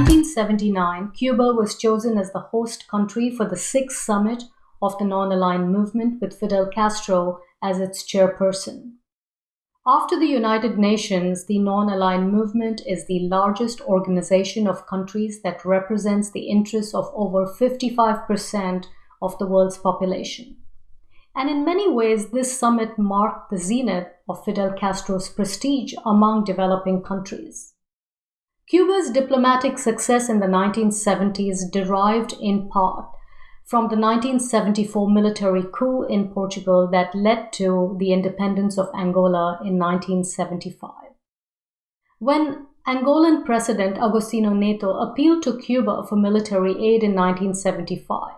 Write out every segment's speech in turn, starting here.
1979, Cuba was chosen as the host country for the sixth summit of the Non Aligned Movement with Fidel Castro as its chairperson. After the United Nations, the Non Aligned Movement is the largest organization of countries that represents the interests of over 55% of the world's population. And in many ways, this summit marked the zenith of Fidel Castro's prestige among developing countries. Cuba's diplomatic success in the 1970s derived in part from the 1974 military coup in Portugal that led to the independence of Angola in 1975. When Angolan President Agostinho Neto appealed to Cuba for military aid in 1975,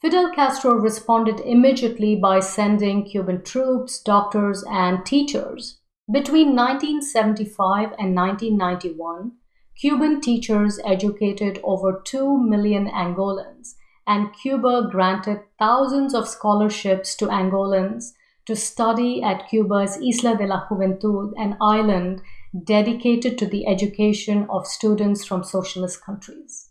Fidel Castro responded immediately by sending Cuban troops, doctors, and teachers. Between 1975 and 1991, Cuban teachers educated over 2 million Angolans, and Cuba granted thousands of scholarships to Angolans to study at Cuba's Isla de la Juventud, an island dedicated to the education of students from socialist countries.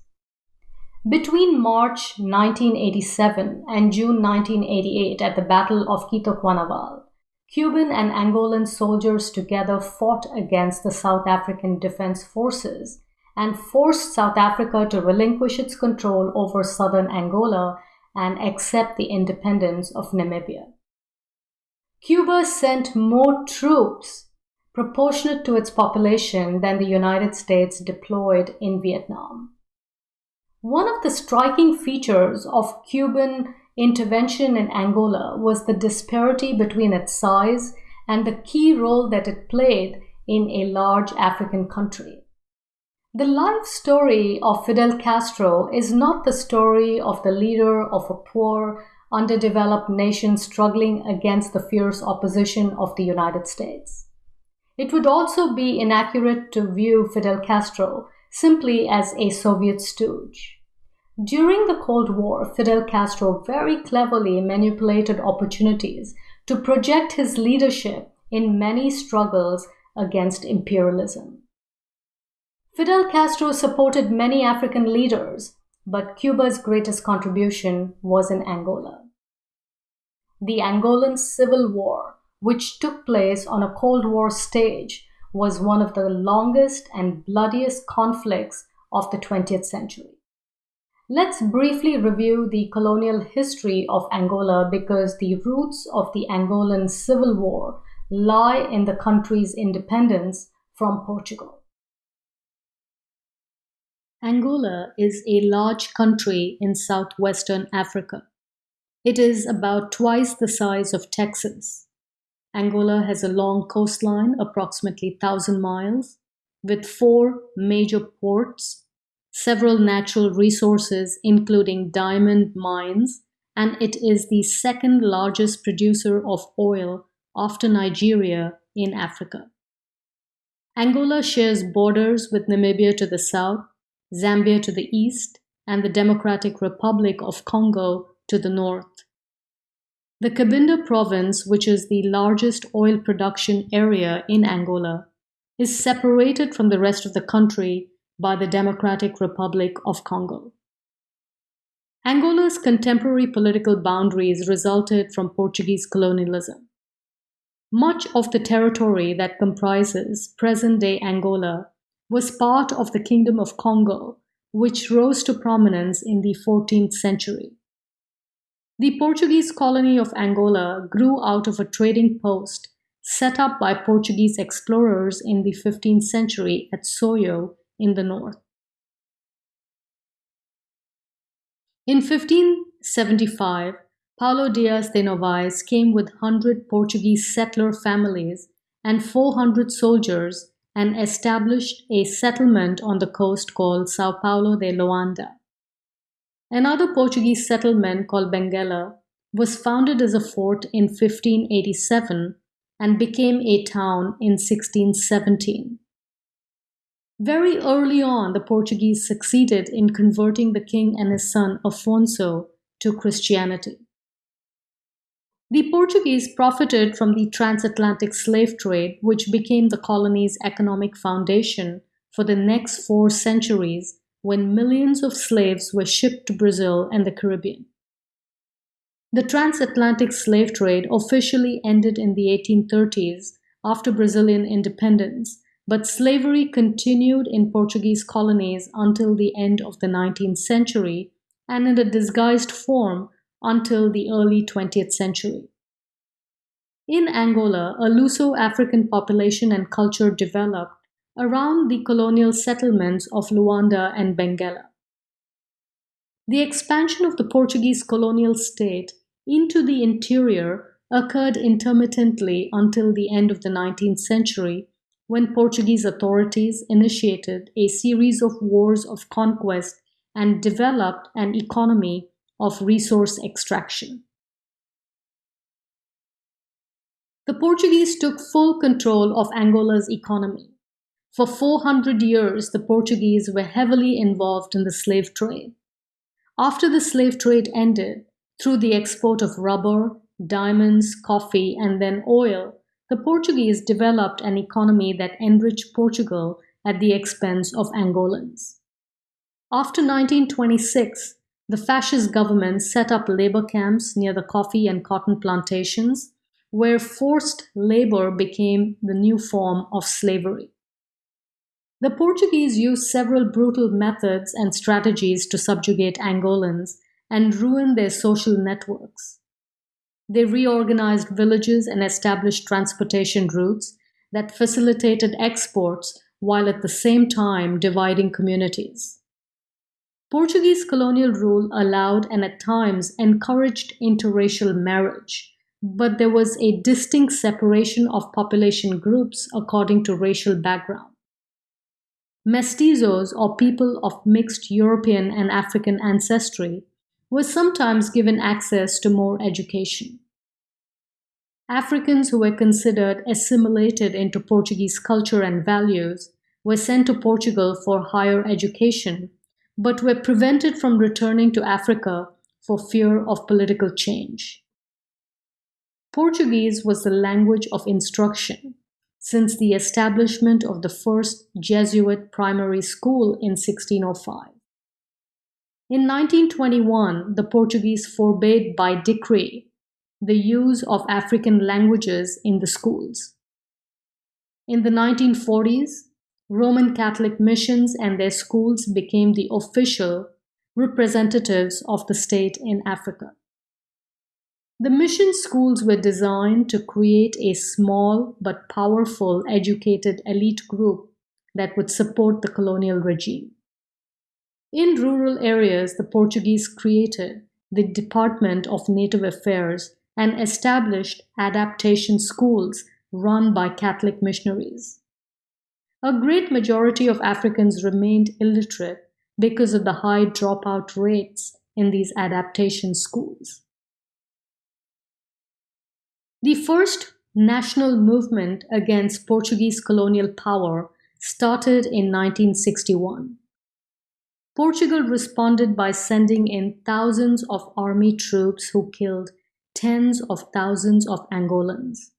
Between March 1987 and June 1988 at the Battle of Cuito Cuanavale, Cuban and Angolan soldiers together fought against the South African Defense Forces and forced South Africa to relinquish its control over southern Angola and accept the independence of Namibia. Cuba sent more troops proportionate to its population than the United States deployed in Vietnam. One of the striking features of Cuban intervention in Angola was the disparity between its size and the key role that it played in a large African country. The life story of Fidel Castro is not the story of the leader of a poor, underdeveloped nation struggling against the fierce opposition of the United States. It would also be inaccurate to view Fidel Castro simply as a Soviet stooge. During the Cold War, Fidel Castro very cleverly manipulated opportunities to project his leadership in many struggles against imperialism. Fidel Castro supported many African leaders, but Cuba's greatest contribution was in Angola. The Angolan Civil War, which took place on a Cold War stage, was one of the longest and bloodiest conflicts of the 20th century. Let's briefly review the colonial history of Angola because the roots of the Angolan Civil War lie in the country's independence from Portugal. Angola is a large country in southwestern Africa. It is about twice the size of Texas. Angola has a long coastline, approximately 1,000 miles, with four major ports several natural resources, including diamond mines, and it is the second largest producer of oil after Nigeria in Africa. Angola shares borders with Namibia to the south, Zambia to the east, and the Democratic Republic of Congo to the north. The Cabinda province, which is the largest oil production area in Angola, is separated from the rest of the country by the Democratic Republic of Congo. Angola's contemporary political boundaries resulted from Portuguese colonialism. Much of the territory that comprises present day Angola was part of the Kingdom of Congo, which rose to prominence in the 14th century. The Portuguese colony of Angola grew out of a trading post set up by Portuguese explorers in the 15th century at Soyo in the north. In 1575, Paulo Dias de Novais came with 100 Portuguese settler families and 400 soldiers and established a settlement on the coast called Sao Paulo de Loanda. Another Portuguese settlement called Benguela was founded as a fort in 1587 and became a town in 1617. Very early on, the Portuguese succeeded in converting the king and his son Afonso to Christianity. The Portuguese profited from the transatlantic slave trade, which became the colony's economic foundation for the next four centuries when millions of slaves were shipped to Brazil and the Caribbean. The transatlantic slave trade officially ended in the 1830s after Brazilian independence, but slavery continued in Portuguese colonies until the end of the 19th century and in a disguised form until the early 20th century. In Angola, a Luso-African population and culture developed around the colonial settlements of Luanda and Benguela. The expansion of the Portuguese colonial state into the interior occurred intermittently until the end of the 19th century when Portuguese authorities initiated a series of wars of conquest and developed an economy of resource extraction. The Portuguese took full control of Angola's economy. For 400 years, the Portuguese were heavily involved in the slave trade. After the slave trade ended, through the export of rubber, diamonds, coffee, and then oil, the Portuguese developed an economy that enriched Portugal at the expense of Angolans. After 1926, the fascist government set up labor camps near the coffee and cotton plantations where forced labor became the new form of slavery. The Portuguese used several brutal methods and strategies to subjugate Angolans and ruin their social networks. They reorganized villages and established transportation routes that facilitated exports while at the same time dividing communities. Portuguese colonial rule allowed and at times encouraged interracial marriage, but there was a distinct separation of population groups according to racial background. Mestizos, or people of mixed European and African ancestry, were sometimes given access to more education. Africans who were considered assimilated into Portuguese culture and values were sent to Portugal for higher education, but were prevented from returning to Africa for fear of political change. Portuguese was the language of instruction since the establishment of the first Jesuit primary school in 1605. In 1921, the Portuguese forbade by decree the use of African languages in the schools. In the 1940s, Roman Catholic missions and their schools became the official representatives of the state in Africa. The mission schools were designed to create a small but powerful educated elite group that would support the colonial regime. In rural areas, the Portuguese created the Department of Native Affairs and established adaptation schools run by Catholic missionaries. A great majority of Africans remained illiterate because of the high dropout rates in these adaptation schools. The first national movement against Portuguese colonial power started in 1961. Portugal responded by sending in thousands of army troops who killed tens of thousands of Angolans.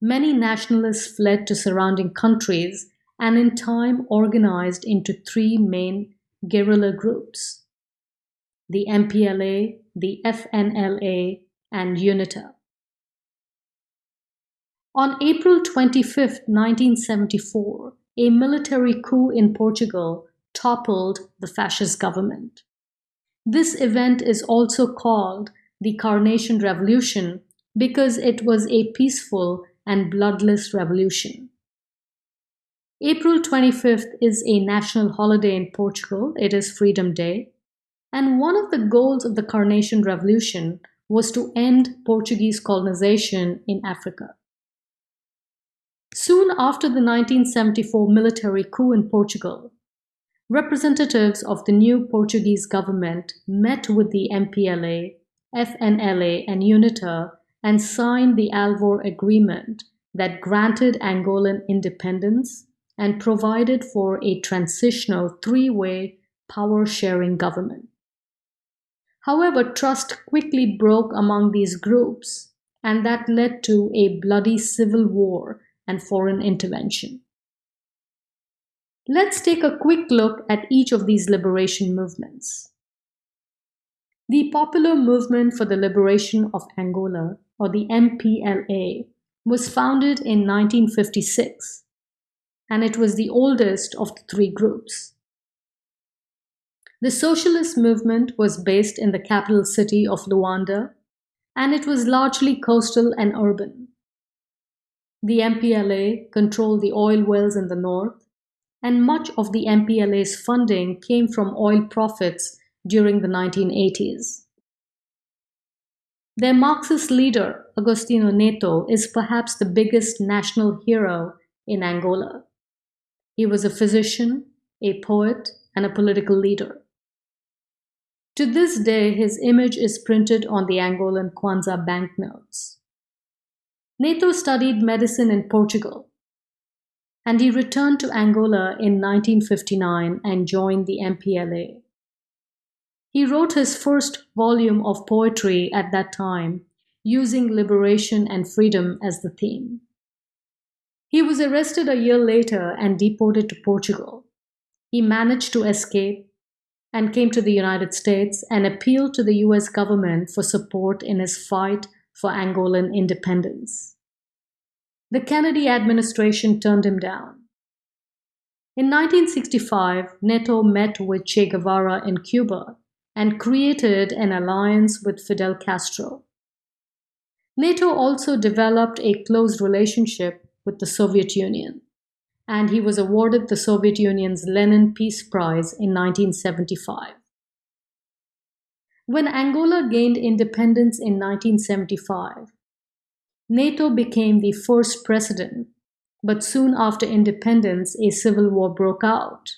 Many nationalists fled to surrounding countries and in time organized into three main guerrilla groups the MPLA, the FNLA, and UNITA. On April 25, 1974, a military coup in Portugal toppled the fascist government. This event is also called the Carnation Revolution because it was a peaceful and bloodless revolution. April 25th is a national holiday in Portugal. It is Freedom Day. And one of the goals of the Carnation Revolution was to end Portuguese colonization in Africa. Soon after the 1974 military coup in Portugal, representatives of the new Portuguese government met with the MPLA, FNLA, and UNITA and signed the Alvor Agreement that granted Angolan independence and provided for a transitional three-way power-sharing government. However, trust quickly broke among these groups, and that led to a bloody civil war and foreign intervention. Let's take a quick look at each of these liberation movements. The Popular Movement for the Liberation of Angola, or the MPLA, was founded in 1956, and it was the oldest of the three groups. The socialist movement was based in the capital city of Luanda, and it was largely coastal and urban. The MPLA controlled the oil wells in the north, and much of the MPLA's funding came from oil profits during the 1980s. Their Marxist leader, Agostinho Neto, is perhaps the biggest national hero in Angola. He was a physician, a poet, and a political leader. To this day, his image is printed on the Angolan Kwanza banknotes. Neto studied medicine in Portugal, and he returned to Angola in 1959 and joined the MPLA. He wrote his first volume of poetry at that time, using liberation and freedom as the theme. He was arrested a year later and deported to Portugal. He managed to escape and came to the United States and appealed to the US government for support in his fight for Angolan independence. The Kennedy administration turned him down. In 1965, Neto met with Che Guevara in Cuba and created an alliance with Fidel Castro. Neto also developed a close relationship with the Soviet Union, and he was awarded the Soviet Union's Lenin Peace Prize in 1975. When Angola gained independence in 1975, Neto became the first president, but soon after independence, a civil war broke out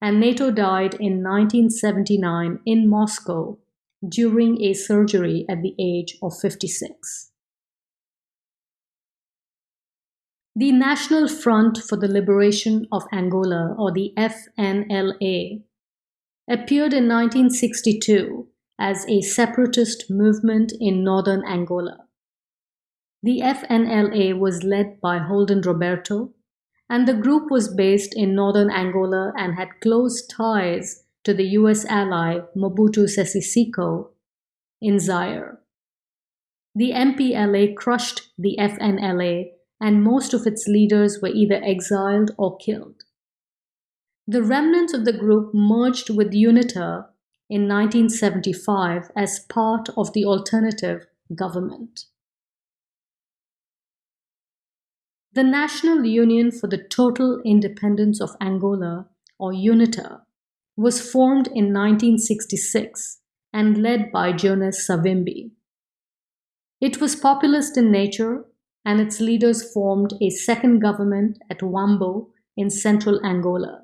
and Neto died in 1979 in Moscow during a surgery at the age of 56. The National Front for the Liberation of Angola, or the FNLA, appeared in 1962 as a separatist movement in northern Angola. The FNLA was led by Holden Roberto, and the group was based in northern Angola and had close ties to the US ally Mobutu Sese Seko in Zaire. The MPLA crushed the FNLA and most of its leaders were either exiled or killed. The remnants of the group merged with UNITA in 1975 as part of the alternative government. The National Union for the Total Independence of Angola, or UNITA, was formed in 1966 and led by Jonas Savimbi. It was populist in nature, and its leaders formed a second government at Huambo in central Angola.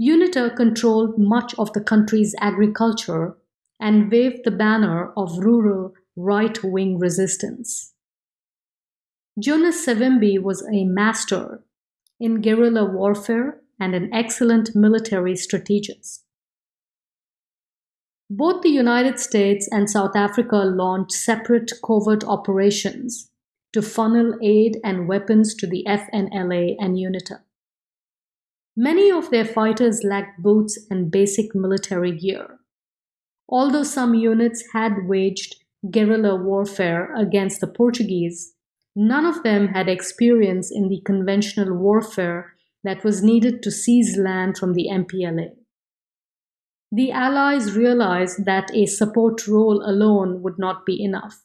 UNITA controlled much of the country's agriculture and waved the banner of rural right wing resistance. Jonas Savimbi was a master in guerrilla warfare and an excellent military strategist. Both the United States and South Africa launched separate covert operations to funnel aid and weapons to the FNLA and UNITA. Many of their fighters lacked boots and basic military gear. Although some units had waged guerrilla warfare against the Portuguese, None of them had experience in the conventional warfare that was needed to seize land from the MPLA. The Allies realized that a support role alone would not be enough.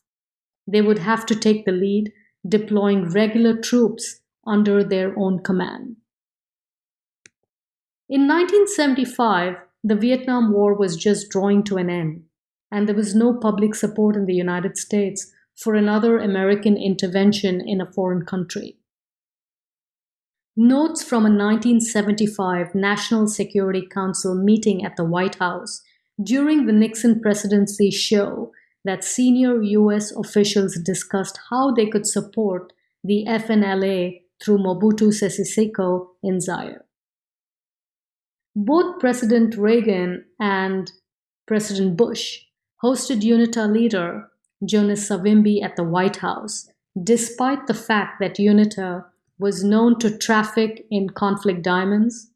They would have to take the lead, deploying regular troops under their own command. In 1975, the Vietnam War was just drawing to an end, and there was no public support in the United States for another American intervention in a foreign country. Notes from a 1975 National Security Council meeting at the White House during the Nixon presidency show that senior US officials discussed how they could support the FNLA through Mobutu Sese Seko in Zaire. Both President Reagan and President Bush hosted UNITA leader Jonas Savimbi at the White House, despite the fact that UNITA was known to traffic in conflict diamonds,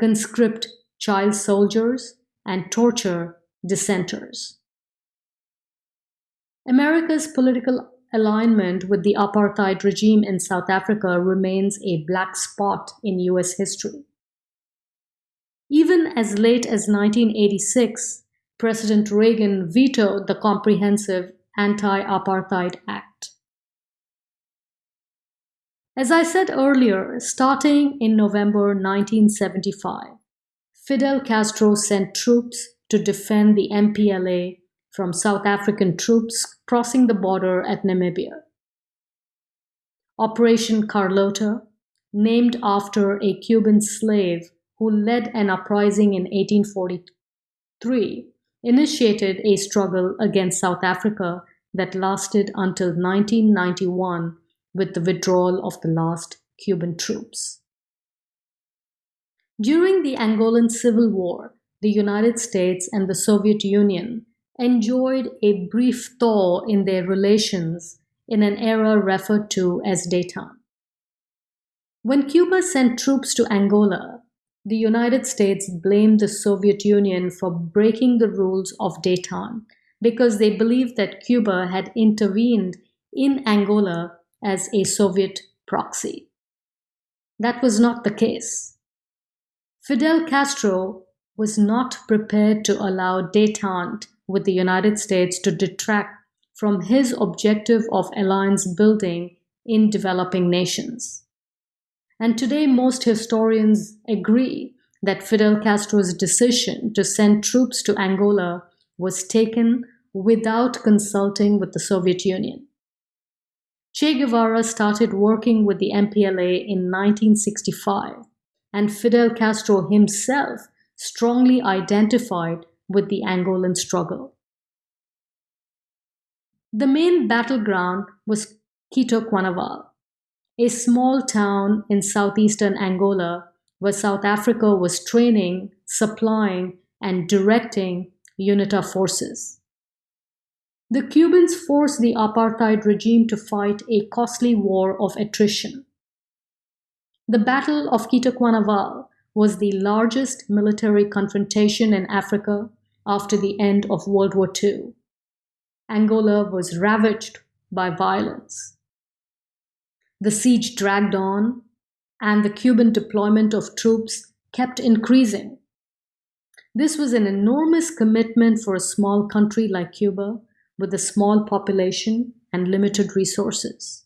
conscript child soldiers, and torture dissenters. America's political alignment with the apartheid regime in South Africa remains a black spot in US history. Even as late as 1986, President Reagan vetoed the Comprehensive Anti-Apartheid Act. As I said earlier, starting in November 1975, Fidel Castro sent troops to defend the MPLA from South African troops crossing the border at Namibia. Operation Carlota, named after a Cuban slave who led an uprising in 1843, initiated a struggle against South Africa that lasted until 1991 with the withdrawal of the last Cuban troops. During the Angolan Civil War, the United States and the Soviet Union enjoyed a brief thaw in their relations in an era referred to as détente. When Cuba sent troops to Angola, the United States blamed the Soviet Union for breaking the rules of détente because they believed that Cuba had intervened in Angola as a Soviet proxy. That was not the case. Fidel Castro was not prepared to allow détente with the United States to detract from his objective of alliance building in developing nations. And today, most historians agree that Fidel Castro's decision to send troops to Angola was taken without consulting with the Soviet Union. Che Guevara started working with the MPLA in 1965, and Fidel Castro himself strongly identified with the Angolan struggle. The main battleground was Cuito Cuanavale, a small town in southeastern Angola where South Africa was training, supplying, and directing UNITA forces. The Cubans forced the apartheid regime to fight a costly war of attrition. The Battle of Cuito Cuanavale was the largest military confrontation in Africa after the end of World War II. Angola was ravaged by violence. The siege dragged on, and the Cuban deployment of troops kept increasing. This was an enormous commitment for a small country like Cuba with a small population and limited resources.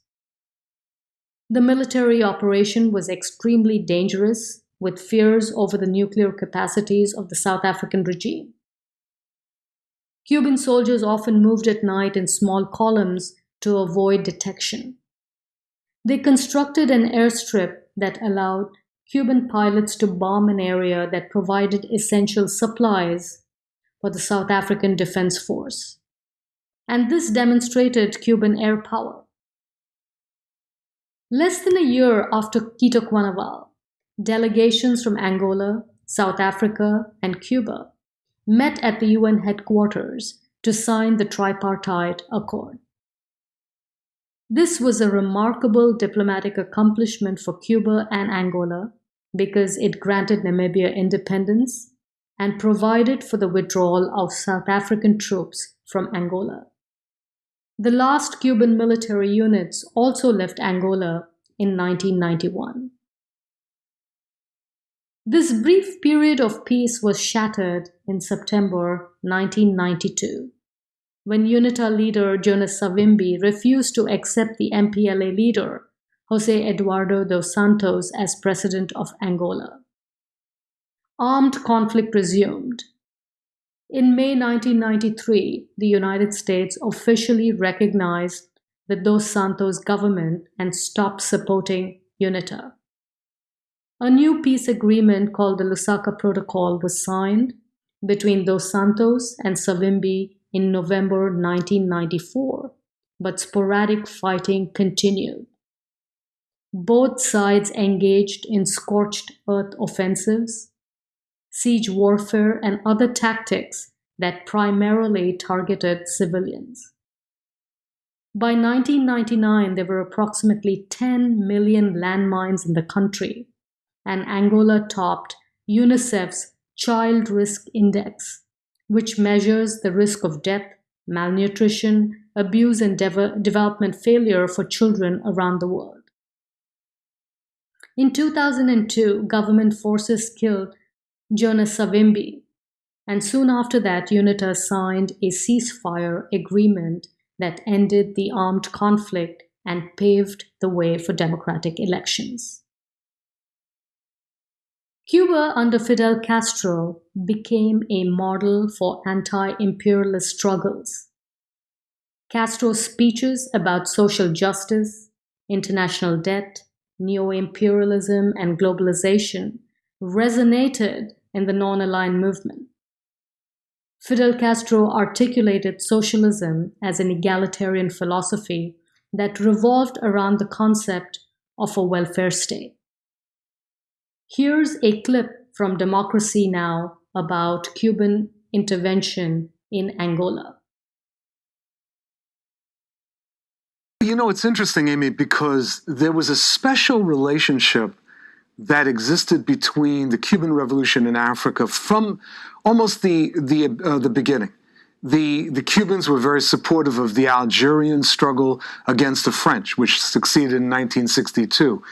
The military operation was extremely dangerous with fears over the nuclear capacities of the South African regime. Cuban soldiers often moved at night in small columns to avoid detection. They constructed an airstrip that allowed Cuban pilots to bomb an area that provided essential supplies for the South African Defense Force. And this demonstrated Cuban air power. Less than a year after Cuito Cuanavale, delegations from Angola, South Africa, and Cuba met at the UN headquarters to sign the tripartite accord. This was a remarkable diplomatic accomplishment for Cuba and Angola because it granted Namibia independence and provided for the withdrawal of South African troops from Angola. The last Cuban military units also left Angola in 1991. This brief period of peace was shattered in September 1992 when UNITA leader Jonas Savimbi refused to accept the MPLA leader Jose Eduardo dos Santos as president of Angola. Armed conflict resumed. In May 1993, the United States officially recognized the Dos Santos government and stopped supporting UNITA. A new peace agreement called the Lusaka Protocol was signed between Dos Santos and Savimbi in November 1994, but sporadic fighting continued. Both sides engaged in scorched earth offensives, siege warfare, and other tactics that primarily targeted civilians. By 1999, there were approximately 10 million landmines in the country, and Angola topped UNICEF's Child Risk Index, which measures the risk of death, malnutrition, abuse, and de- development failure for children around the world. In 2002, government forces killed Jonas Savimbi, and soon after that, UNITA signed a ceasefire agreement that ended the armed conflict and paved the way for democratic elections. Cuba under Fidel Castro became a model for anti imperialist struggles. Castro's speeches about social justice, international debt, neo imperialism, and globalization resonated in the non aligned movement. Fidel Castro articulated socialism as an egalitarian philosophy that revolved around the concept of a welfare state. Here's a clip from Democracy Now! about Cuban intervention in Angola. You know, it's interesting, Amy, because there was a special relationship that existed between the Cuban Revolution in Africa from almost the the uh, the beginning. The the Cubans were very supportive of the Algerian struggle against the French, which succeeded in 1962.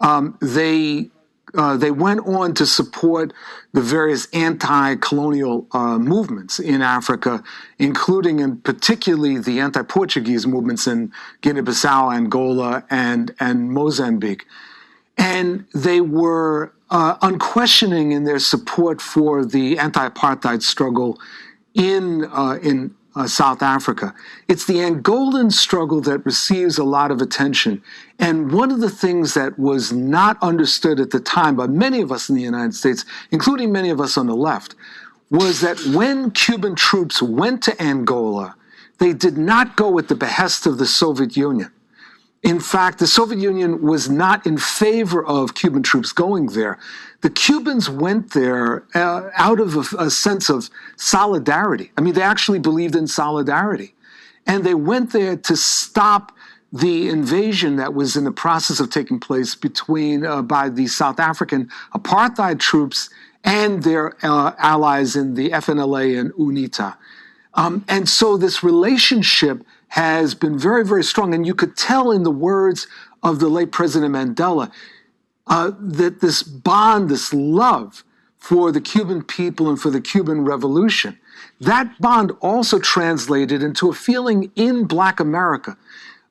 Um, they uh, they went on to support the various anti-colonial uh, movements in Africa, including and particularly the anti-Portuguese movements in Guinea-Bissau, Angola, and and Mozambique, and they were uh, unquestioning in their support for the anti-apartheid struggle in uh, in uh, South Africa. It's the Angolan struggle that receives a lot of attention. And one of the things that was not understood at the time by many of us in the United States, including many of us on the left, was that when Cuban troops went to Angola, they did not go at the behest of the Soviet Union. In fact, the Soviet Union was not in favor of Cuban troops going there. The Cubans went there uh, out of a, a sense of solidarity. I mean, they actually believed in solidarity. And they went there to stop the invasion that was in the process of taking place between uh, by the South African apartheid troops and their uh, allies in the FNLA and UNITA. Um, and so this relationship has been very, very strong. And you could tell in the words of the late President Mandela uh, that this bond, this love for the Cuban people and for the Cuban Revolution, that bond also translated into a feeling in Black America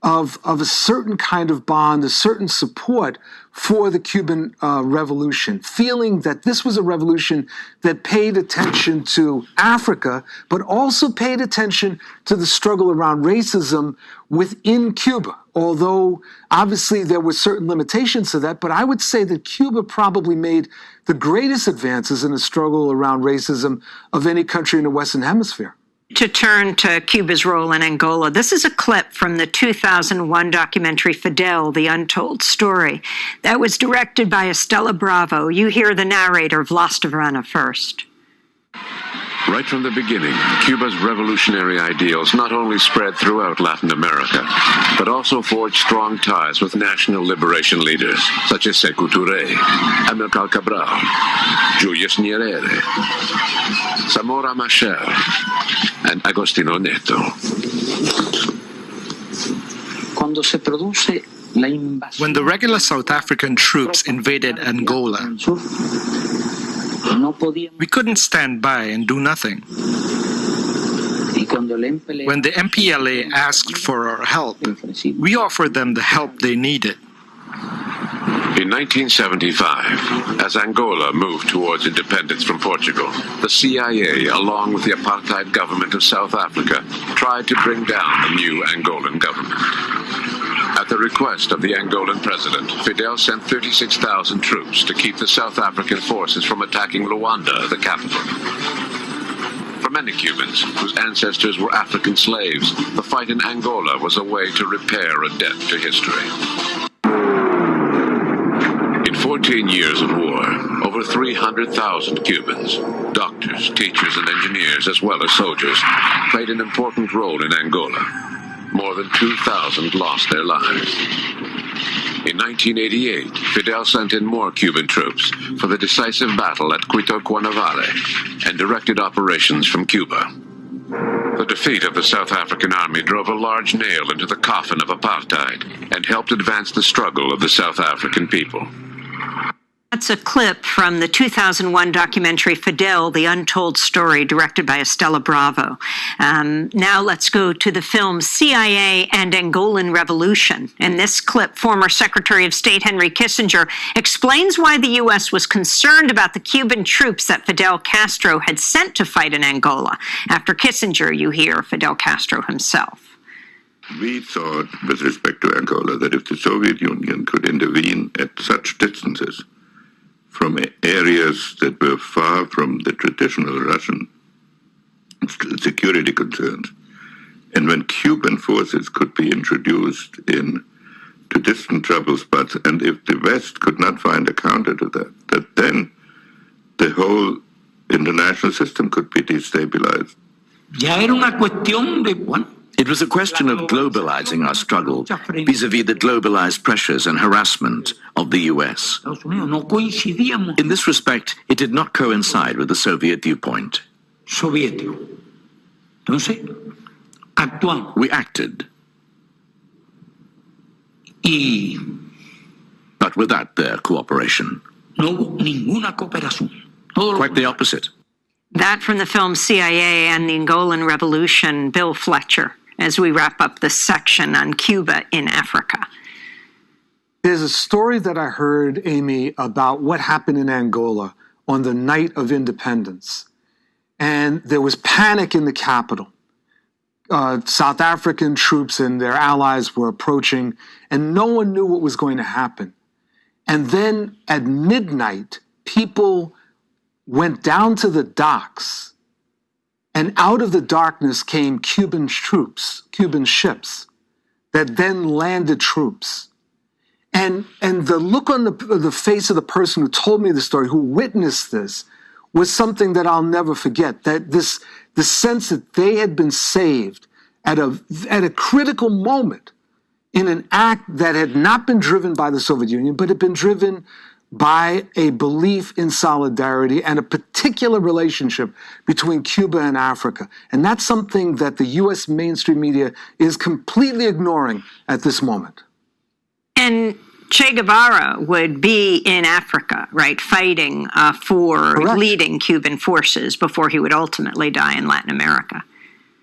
of, of a certain kind of bond, a certain support for the Cuban uh, Revolution, feeling that this was a revolution that paid attention to Africa, but also paid attention to the struggle around racism within Cuba. Although obviously there were certain limitations to that, but I would say that Cuba probably made the greatest advances in the struggle around racism of any country in the Western Hemisphere to turn to Cuba's role in Angola. This is a clip from the 2001 documentary Fidel, The Untold Story. That was directed by Estela Bravo. You hear the narrator, Vlas Vrana, first. Right from the beginning, Cuba's revolutionary ideals not only spread throughout Latin America, but also forged strong ties with national liberation leaders such as Sekou Touré, Amilcar Cabral, Julius Nyerere, Samora Machel, and Agostinho Neto. When the regular South African troops invaded Angola, we couldn't stand by and do nothing. When the MPLA asked for our help, we offered them the help they needed. In 1975, as Angola moved towards independence from Portugal, the CIA, along with the apartheid government of South Africa, tried to bring down the new Angolan government. At the request of the Angolan president, Fidel sent 36,000 troops to keep the South African forces from attacking Luanda, the capital. For many Cubans, whose ancestors were African slaves, the fight in Angola was a way to repair a debt to history. In 14 years of war, over 300,000 Cubans, doctors, teachers, and engineers, as well as soldiers, played an important role in Angola. More than 2,000 lost their lives. In 1988, Fidel sent in more Cuban troops for the decisive battle at Cuito Cuanavale and directed operations from Cuba. The defeat of the South African army drove a large nail into the coffin of apartheid and helped advance the struggle of the South African people. That's a clip from the 2001 documentary Fidel, The Untold Story, directed by Estela Bravo. Um, now let's go to the film CIA and Angolan Revolution. In this clip, former Secretary of State Henry Kissinger explains why the U.S. was concerned about the Cuban troops that Fidel Castro had sent to fight in Angola. After Kissinger, you hear Fidel Castro himself. We thought, with respect to Angola, that if the Soviet Union could intervene at such distances, from areas that were far from the traditional Russian security concerns. And when Cuban forces could be introduced in to distant trouble spots, and if the West could not find a counter to that, that then the whole international system could be destabilized. Ya era una cuestión de, bueno, It was a question of globalizing our struggle vis-à-vis the globalized pressures and harassment of the US. Estados Unidos no coincidíamos In this respect, it did not coincide with the Soviet viewpoint. soviético. Entonces, actuamos We acted, but without their cooperation. no ninguna cooperación. Quite the opposite. That from the film CIA and the Angolan Revolution, Bill Fletcher, as we wrap up this section on Cuba in Africa. There's a story that I heard, Amy, about what happened in Angola on the night of independence. And there was panic in the capital. Uh, South African troops and their allies were approaching, and no one knew what was going to happen. And then at midnight, people went down to the docks, and out of the darkness came Cuban troops, Cuban ships, that then landed troops. And, and the look on the, the face of the person who told me the story, who witnessed this, was something that I'll never forget. That this, the sense that they had been saved at a, at a critical moment in an act that had not been driven by the Soviet Union, but had been driven by a belief in solidarity and a particular relationship between Cuba and Africa. And that's something that the US mainstream media is completely ignoring at this moment. And Che Guevara would be in Africa, right, fighting uh, for Correct. leading Cuban forces before he would ultimately die in Latin America.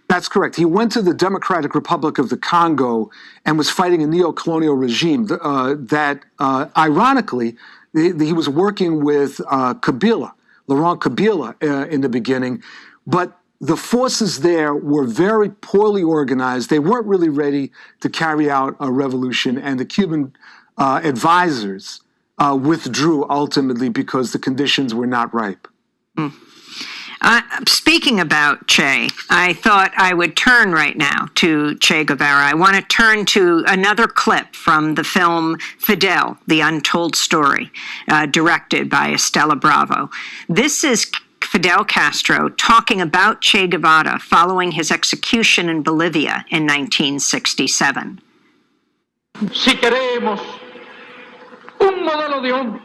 That's correct. He went to the Democratic Republic of the Congo and was fighting a neo-colonial regime uh, that, uh, ironically, he, was working with uh, Kabila, Laurent Kabila, uh, in the beginning, but the forces there were very poorly organized. They weren't really ready to carry out a revolution, and the Cuban uh, advisors uh, withdrew ultimately because the conditions were not ripe. Speaking about Che, I thought I would turn right now to Che Guevara. I want to turn to another clip from the film Fidel, The Untold Story, uh, directed by Estela Bravo. This is Fidel Castro talking about Che Guevara following his execution in Bolivia in 1967. Si queremos un modelo de hombre,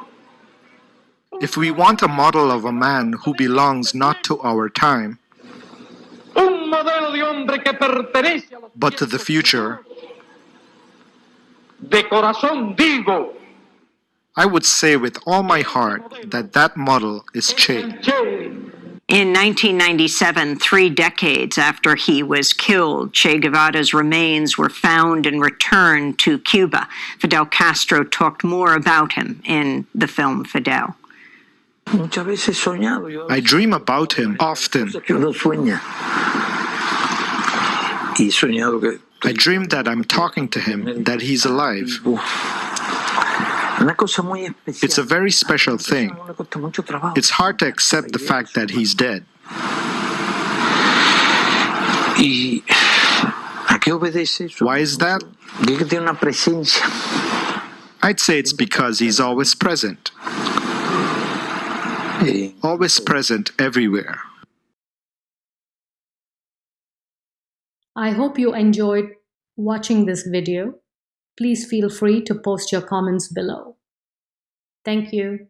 If we want a model of a man who belongs not to our time, un modelo de hombre que pertenece a los but to the future, de corazón digo, I would say with all my heart that that model is Che. Che, In 1997, three decades after he was killed, Che Guevara's remains were found and returned to Cuba. Fidel Castro talked more about him in the film Fidel. I dream about him often. que uno sueña. Y he soñado que I dream that I'm talking to him, that he's alive. una cosa muy especial. It's a very special thing. Le cuesta mucho trabajo. It's hard to accept the fact that he's dead. ¿Y a qué obedece eso? Why is that? Que que tiene una presencia. I'd say it's because he's always present, always present everywhere. I hope you enjoyed watching this video, please feel free to post your comments below. Thank you.